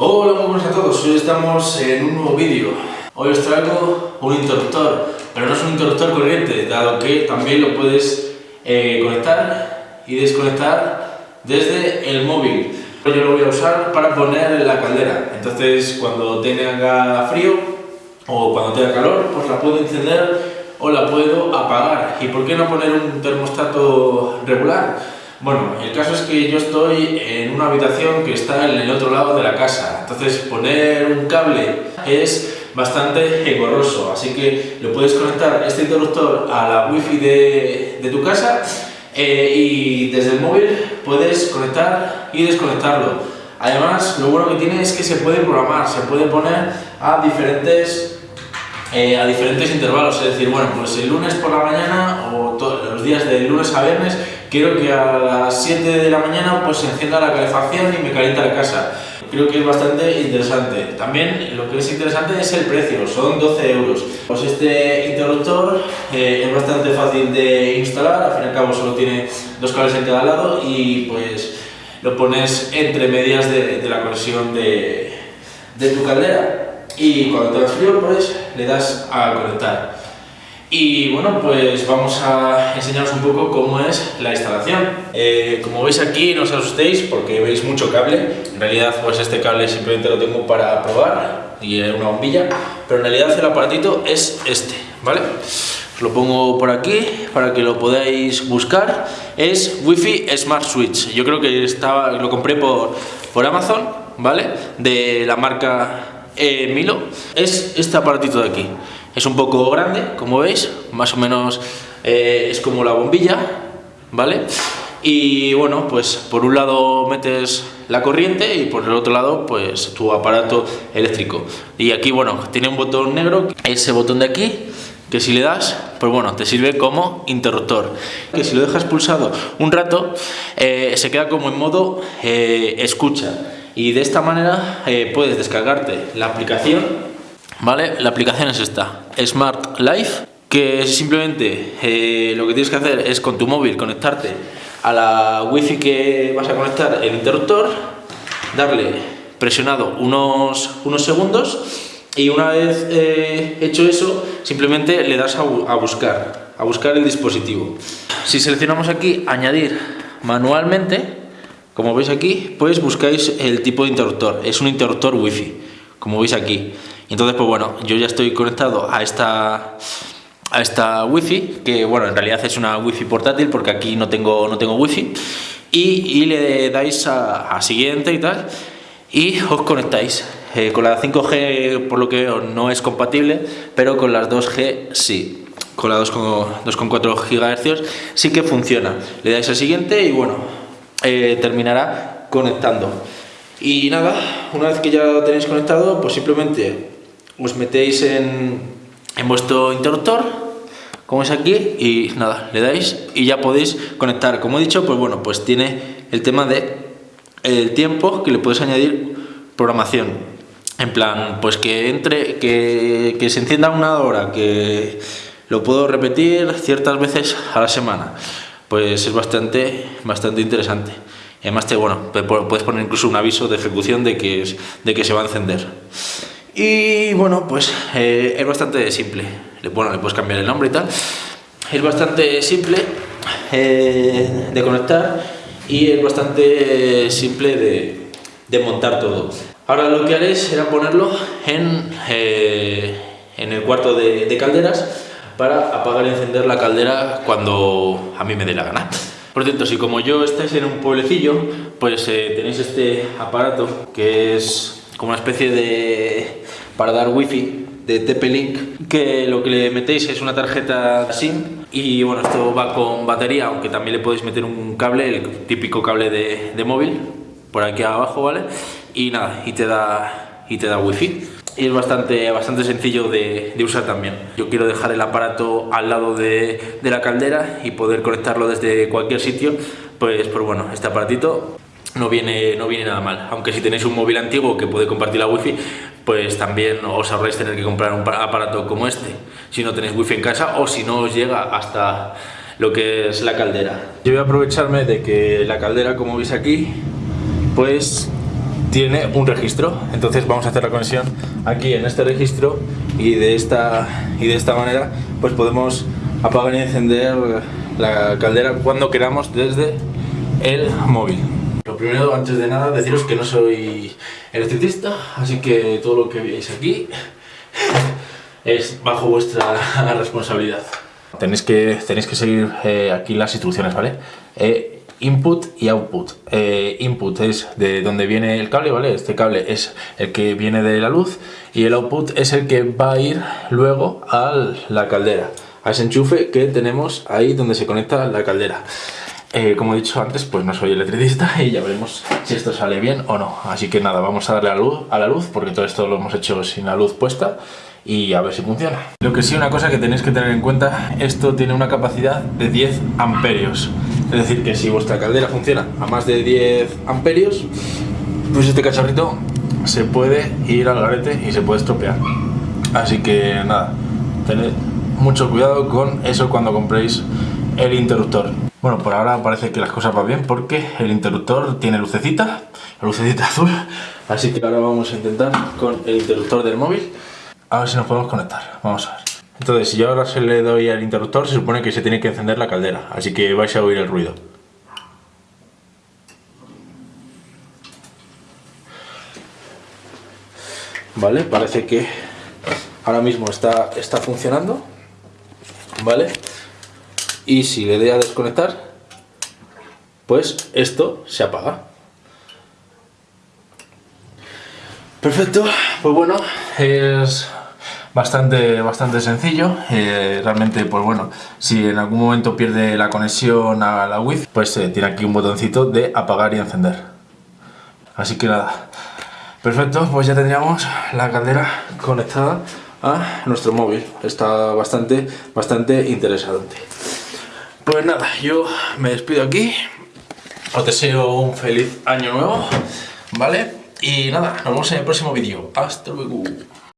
Hola, muy buenas a todos. Hoy estamos en un nuevo vídeo. Hoy os traigo un interruptor, pero no es un interruptor corriente, dado que también lo puedes eh, conectar y desconectar desde el móvil. Yo lo voy a usar para poner la caldera. Entonces, cuando tenga frío o cuando tenga calor, pues la puedo encender o la puedo apagar. ¿Y por qué no poner un termostato regular? Bueno, el caso es que yo estoy en una habitación que está en el otro lado de la casa, entonces poner un cable es bastante engorroso, así que lo puedes conectar este interruptor a la wifi de, de tu casa eh, y desde el móvil puedes conectar y desconectarlo. Además, lo bueno que tiene es que se puede programar, se puede poner a diferentes, eh, a diferentes intervalos, es decir, bueno, pues el lunes por la mañana días de lunes a viernes quiero que a las 7 de la mañana pues se encienda la calefacción y me calienta la casa. Creo que es bastante interesante. También lo que es interesante es el precio, son 12 euros. Pues este interruptor eh, es bastante fácil de instalar, al fin y al cabo solo tiene dos cables en cada lado y pues lo pones entre medias de, de la conexión de, de tu caldera y cuando tengas frío pues le das a conectar. Y bueno, pues vamos a enseñaros un poco cómo es la instalación. Eh, como veis aquí, no os asustéis porque veis mucho cable. En realidad, pues este cable simplemente lo tengo para probar y una bombilla, pero en realidad el aparatito es este, ¿vale? Os lo pongo por aquí para que lo podáis buscar. Es Wi-Fi Smart Switch. Yo creo que estaba, lo compré por, por Amazon, ¿vale? De la marca eh, Milo. Es este aparatito de aquí. Es un poco grande, como veis, más o menos eh, es como la bombilla, ¿vale? Y bueno, pues por un lado metes la corriente y por el otro lado pues tu aparato eléctrico. Y aquí, bueno, tiene un botón negro, ese botón de aquí, que si le das, pues bueno, te sirve como interruptor. Que si lo dejas pulsado un rato, eh, se queda como en modo eh, escucha. Y de esta manera puedes descargarte la aplicación ¿Vale? La aplicación es esta, Smart Life, que simplemente eh, lo que tienes que hacer es con tu móvil conectarte a la wifi que vas a conectar el interruptor, darle presionado unos, unos segundos y una vez eh, hecho eso, simplemente le das a, a buscar, a buscar el dispositivo. Si seleccionamos aquí añadir manualmente, como veis aquí, pues buscáis el tipo de interruptor, es un interruptor wifi, como veis aquí. Entonces, pues bueno, yo ya estoy conectado a esta a esta wifi, que bueno, en realidad es una wifi portátil porque aquí no tengo, no tengo wifi y, y le dais a, siguiente y tal y os conectáis. Eh, con la 5G por lo que veo no es compatible, pero con las 2G sí. Con la 2,4 GHz sí que funciona. Le dais a siguiente y bueno, eh, terminará conectando. Y nada, una vez que ya lo tenéis conectado, pues simplemente os metéis en, en vuestro interruptor, como es aquí, y nada, le dais y ya podéis conectar. Como he dicho, pues bueno, pues tiene el tema de el tiempo que le puedes añadir programación. En plan, pues que entre, que, que se encienda una hora, que lo puedo repetir ciertas veces a la semana. Pues es bastante, bastante interesante. Además, te, bueno, puedes poner incluso un aviso de ejecución de que, de que se va a encender. Y bueno, pues eh, es bastante simple. Bueno, le puedes cambiar el nombre y tal. Es bastante simple eh, de conectar y es bastante simple de, montar todo. Ahora lo que haré será ponerlo en, eh, en el cuarto de, de calderas para apagar y encender la caldera cuando a mí me dé la gana. Por cierto, si como yo estáis en un pueblecillo, pues tenéis este aparato que es como una especie de para dar wifi de TP-Link que lo que le metéis es una tarjeta SIM y bueno, esto va con batería, aunque también le podéis meter un cable, el típico cable de, de móvil, por aquí abajo, ¿vale? Y nada, y te da, y te da wifi. Y es bastante, bastante sencillo de, de, usar también. Yo quiero dejar el aparato al lado de, de la caldera y poder conectarlo desde cualquier sitio, pues, pues bueno, este aparatito no viene, no viene nada mal. Aunque si tenéis un móvil antiguo que puede compartir la wifi, pues también os ahorráis tener que comprar un aparato como este, si no tenéis wifi en casa o si no os llega hasta lo que es la caldera. Yo voy a aprovecharme de que la caldera, como veis aquí, pues tiene un registro. Entonces vamos a hacer la conexión aquí en este registro y de esta, y de esta manera pues podemos apagar y encender la caldera cuando queramos desde el móvil. Primero, antes de nada, deciros que no soy electricista, así que todo lo que veis aquí es bajo vuestra responsabilidad. Tenéis que, tenéis que seguir eh, aquí las instrucciones, ¿vale? Eh, input y output. Eh, input es de donde viene el cable, ¿vale? Este cable es el que viene de la luz y el output es el que va a ir luego a la caldera, a ese enchufe que tenemos ahí donde se conecta la caldera. Como he dicho antes, pues no soy electricista y ya veremos si esto sale bien o no. Así que nada, vamos a darle a la luz, a la luz porque todo esto lo hemos hecho sin la luz puesta y a ver si funciona. Lo que sí, una cosa que tenéis que tener en cuenta, esto tiene una capacidad de 10 amperios. Es decir, que si vuestra caldera funciona a más de 10 amperios, pues este cacharrito se puede ir al garete y se puede estropear. Así que nada, tened mucho cuidado con eso cuando compréis el interruptor. Bueno, por ahora parece que las cosas van bien porque el interruptor tiene lucecita, lucecita azul. Así que ahora vamos a intentar con el interruptor del móvil a ver si nos podemos conectar. Vamos a ver. Entonces, si yo ahora se le doy al interruptor, se supone que se tiene que encender la caldera. Así que vais a oír el ruido. Vale, parece que ahora mismo está, está funcionando. Vale. Y si le doy a desconectar, pues esto se apaga. Perfecto, pues bueno, es bastante, bastante sencillo. Eh, realmente, pues bueno, si en algún momento pierde la conexión a la Wi-Fi, pues eh, tiene aquí un botoncito de apagar y encender. Así que nada, perfecto, pues ya tendríamos la caldera conectada a nuestro móvil. Está bastante, bastante interesante. Pues nada, yo me despido aquí. Os deseo un feliz año nuevo, ¿vale? Y nada, nos vemos en el próximo vídeo. Hasta luego.